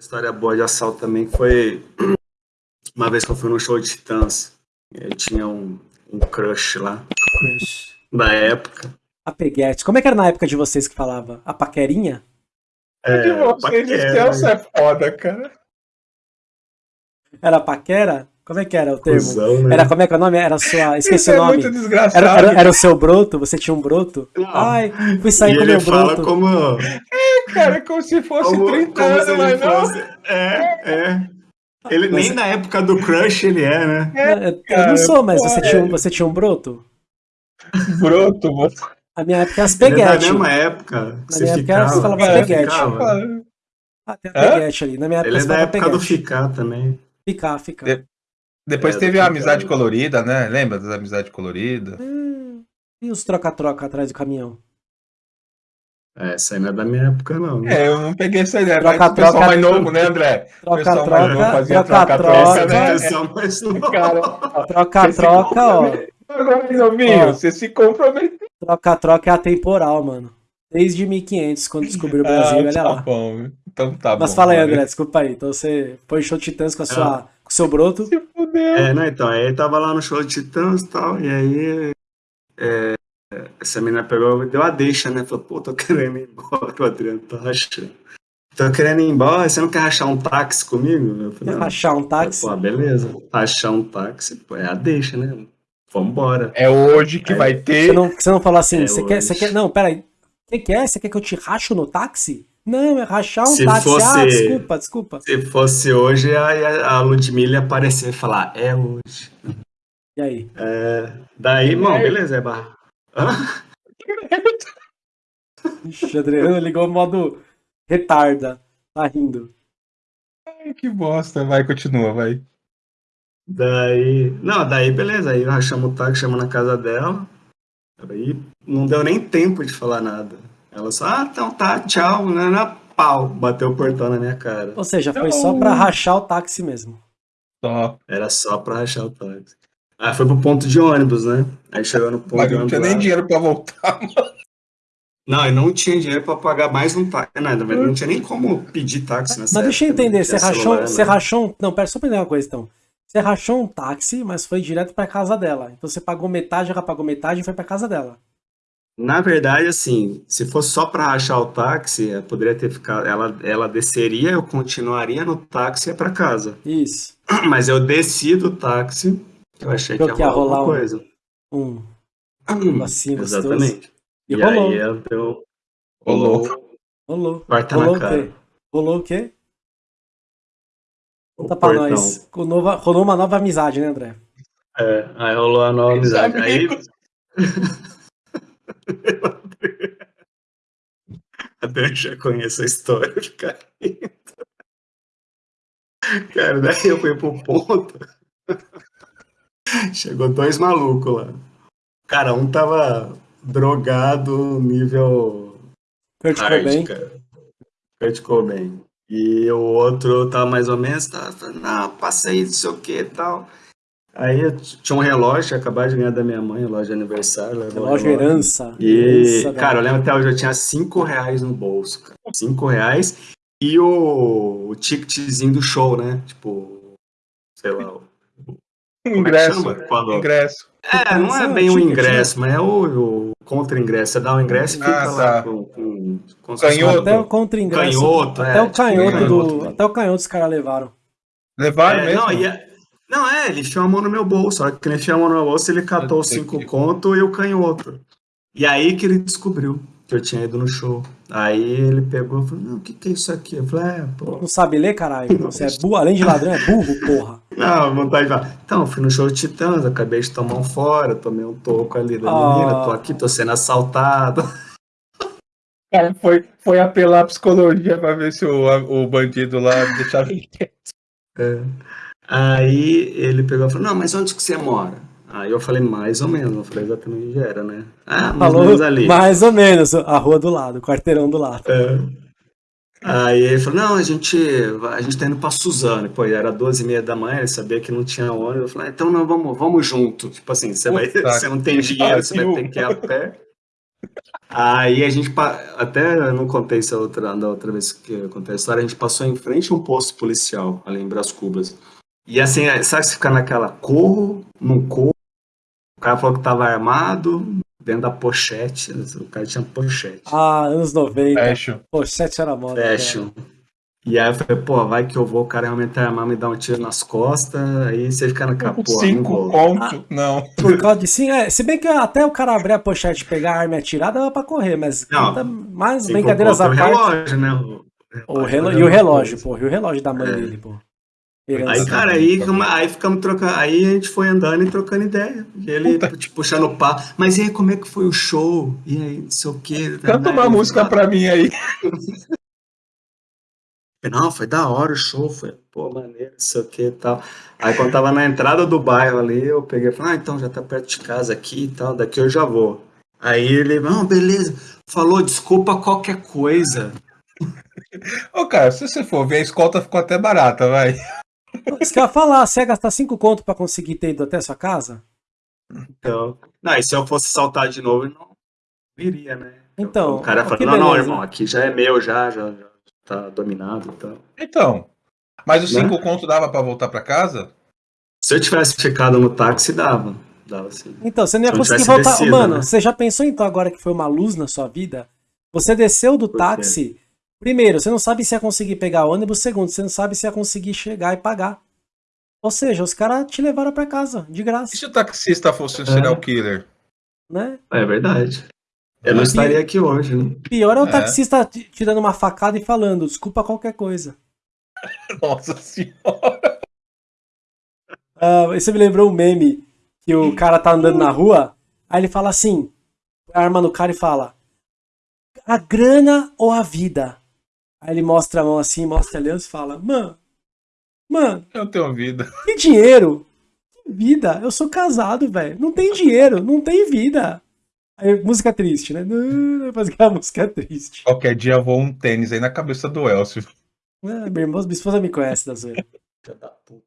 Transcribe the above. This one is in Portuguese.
história boa de assalto também foi uma vez que eu fui no show de Titãs. Eu tinha um, um crush lá. Crush. Da época. A peguete. Como é que era na época de vocês que falava? A paquerinha? É, de vocês de Celso é foda, cara. Era paquera? Como é que era o termo? Cusão, né? Era como é que é o nome? Era a sua. Esqueci Isso o é nome. muito desgraçado. Era, era, era o seu broto? Você tinha um broto? Não. Ai, fui sair e com ele meu fala broto. Cara, é como se fosse como, 30 como anos, se ele mas não. fosse. É, é. Ele, Mas- nem na época do crush ele é, né? É, eu- eu cara, não sou, mas você tinha, um, é. você tinha um broto? Broto, mano. A minha época era as Ele é peguete. mesma época. Na Você minha época você falava você peguete. ficava. Ah, tem a ali. Na minha época Ele é da época do peguete. ficar também. Ficar, ficar. De- Depois É, teve do a amizade cara. colorida, né? Lembra das amizades coloridas? Hum, e os troca-troca atrás do caminhão? É, essa aí não é da minha época, não. É, eu não peguei essa ideia. Troca, mas o pessoal troca, mais novo, né, André? O pessoal mais novo Troca-troca, fazia troca-troca, troca-troca, né? Pessoal, mas não. Cara, troca-troca, ó. Agora, novinho, Ó. você se comprometeu. Troca-troca é atemporal, mano. Desde 1500, quando descobriu o Brasil, olha tá lá. bom. Então tá Mas bom. fala aí. André, desculpa aí. Então você foi show Titãs com, a sua, com o seu broto. Se fudeu. É, não, então, aí tava lá no show de Titãs e tal, e aí é, essa menina pegou, deu a deixa, né? Falou, pô, tô querendo ir embora, o Adriano tá rachando. Tô querendo ir embora, você não quer rachar um táxi comigo? Eu falei, não. Rachar um táxi. Pô, beleza, rachar um táxi, pô, é a deixa, né? Vambora. É hoje que É. vai Você ter. não, você não falou assim, É você quer, você quer. Não, peraí. O que, que é? Você quer que eu te racho no táxi? Não, é rachar um Se táxi. Ah, fosse- desculpa, desculpa. Se fosse hoje, aí a, a Ludmilla ia aparecer e falar, é hoje. E aí? É, daí, bom, beleza, é barra. Ixi, Adriano ligou o modo retarda. Tá rindo. Ai, que bosta. Vai, continua, vai. Daí. Não, daí beleza. Aí nós chamamos o táxi, chamamos na casa dela. Aí não deu nem tempo de falar nada. Ela só, ah, então tá, tchau, né, né, pau. Bateu o portão na minha cara. Ou seja, foi só pra rachar o táxi mesmo. Só. Era só pra rachar o táxi. Aí foi pro ponto de ônibus, né? Aí chegou no ponto Mas de não ônibus. tinha nem dinheiro pra voltar. Não, e não tinha dinheiro pra pagar mais um táxi. Nada, mas não tinha nem como pedir táxi nessa Mas deixa eu né? entender, Não você rachou, celular, você né? rachou um... Não, pera, só pra entender uma coisa então. Você rachou um táxi, mas foi direto pra casa dela. Então você pagou metade, ela pagou metade e foi pra casa dela. Na verdade, assim, se fosse só pra rachar o táxi, eh, poderia ter ficado. Ela, ela desceria, eu continuaria no táxi e ia pra casa. Isso. Mas eu desci do táxi, eu achei que que ia rolar rolar alguma um- coisa. Um Hum, negocinho gostoso. Exatamente. E, E, rolou. aí deu. Rolou. Rolou. Quarta Rolou na o cara. quê? Rolou o quê? O Conta pra portão. nós. Com nova- rolou uma nova amizade, né, André? É, aí rolou a nova amizade. Aí. Até eu já conheço a história, fica rindo. Cara, daí eu fui pro ponto. Chegou dois malucos lá. Cara, um tava drogado nível Kurt Cobain. cara. Kurt Cobain. E o outro tava mais ou menos, tava falando, não, passei, não sei o que e tal. Aí tinha um relógio, acabado de ganhar da minha mãe, relógio de aniversário. Relógio herança. E, Herança, cara, eu lembro até hoje, eu tinha 5 reais no bolso, cara. 5 reais. E o, o ticketzinho do show, né? Tipo, sei lá. É Ingresso. Quando- Ingresso. É, não é é bem o ingresso, mas é o, o contra-ingresso. Você dá o ingresso e fica Ah, lá tá. com, com, com Canhoto. uma- Até o contra-ingresso. Canhoto, até é, o tipo, canhoto canhoto, do. né? Até o canhoto os caras levaram. Levaram É, mesmo? Não, e é- não, é, ele enfiou a mão no meu bolso. Só que ele enfiou a mão no meu bolso, ele catou os cinco que- conto e o canhoto. E aí que ele descobriu que eu tinha ido no show. Aí ele pegou e falou, não, o que, que é isso aqui? Eu falei, é, pô. Não sabe ler, caralho? Você é burro, além de ladrão, é burro, porra. Não, vontade de falar. Então, eu fui no show de Titãs, acabei de tomar um fora, tomei um toco ali da Ah. menina, tô aqui, tô sendo assaltado. Cara, foi, foi apelar a psicologia pra ver se o, o bandido lá deixava ele quieto. É. Aí ele pegou e falou, não, mas onde que você mora? Aí eu falei, mais ou menos, não falei exatamente onde era, né? Ah, mais ou Falou menos ali. mais ou menos, a rua do lado, o quarteirão do lado. É. Aí ele falou, não, a gente, a gente tá indo pra Suzano. Pô, era 12 e meia da manhã, ele sabia que não tinha ônibus. Eu falei, ah, então não, vamos, vamos junto. Tipo assim, você, vai, você não tem dinheiro, você vai ter que ir a pé. Aí a gente, até eu não contei isso outra, da outra vez que eu contei a história, a gente passou em frente a um posto policial, ali em Brás Cubas. E assim, sabe se ficar naquela corro, não corro, o cara falou que tava armado, dentro da pochete, o cara tinha pochete, Ah, anos 90. Fecho. Pochete era moda. cara. fashion. E aí eu falei, pô, vai que eu vou, o cara realmente armar, me dar um tiro nas costas, aí você fica naquela, pô, não Cinco conto. Não. Por causa de sim, é, se bem que até o cara abrir a pochete, pegar a arma e atirar, dava pra correr, mas Não. mais Sem brincadeiras à o parte. relógio, né? O, O relo- era e o uma relógio, pô, e o relógio da mãe É. dele, pô. Aí, Herança. cara, aí, aí ficamos trocando. Aí a gente foi andando e trocando ideia. E ele, Puta. tipo, puxando o pá. Mas e aí, como é que foi o show? E aí, não sei o quê. Canta uma Aí, música pra mim aí. Não, foi da hora o show. Foi, pô, maneiro, não sei o que e tal. Aí quando tava na entrada do bairro ali, eu peguei e falei, ah, então já tá perto de casa aqui e tal, daqui eu já vou. Aí ele, não, beleza. Falou, desculpa qualquer coisa. Ô, cara, se você for ver, a escolta ficou até barata, vai. Você quer falar, você ia gastar 5 conto pra conseguir ter ido até a sua casa? Então, não, e se eu fosse saltar de novo, eu não viria, né? Então, o cara que não, não, irmão, aqui já é meu, já, já, já tá dominado e tal. Então. Mas os Né? cinco conto dava pra voltar pra casa? Se eu tivesse ficado no táxi, dava. Dava sim. Então, você não ia Se eu conseguir voltar. descido, Mano, né? você já pensou então agora que foi uma luz na sua vida? Você desceu do Por quê? Primeiro, você não sabe se ia conseguir pegar ônibus. Segundo, você não sabe se ia conseguir chegar e pagar. Ou seja, os caras te levaram pra casa, de E graça, se o taxista fosse um serial killer? né? É verdade. Eu não É. estaria aqui hoje, né? Pior é o É. taxista te te dando uma facada e falando, desculpa qualquer coisa. Nossa senhora. Ah, você me lembrou um meme que o cara tá andando na rua, aí ele fala assim, arma no cara e fala, a grana ou a vida? Aí ele mostra a mão assim, mostra a aliança e fala, mano, mano, Eu tenho vida. que dinheiro? Que vida? Eu sou casado, velho. Não tem dinheiro, não tem vida. Aí, música triste, né? Não, Faz aquela música triste. Qualquer dia voa um tênis aí na cabeça do Elcio. Ah, minha irmã, minha esposa me conhece da zoeira. Filha da puta.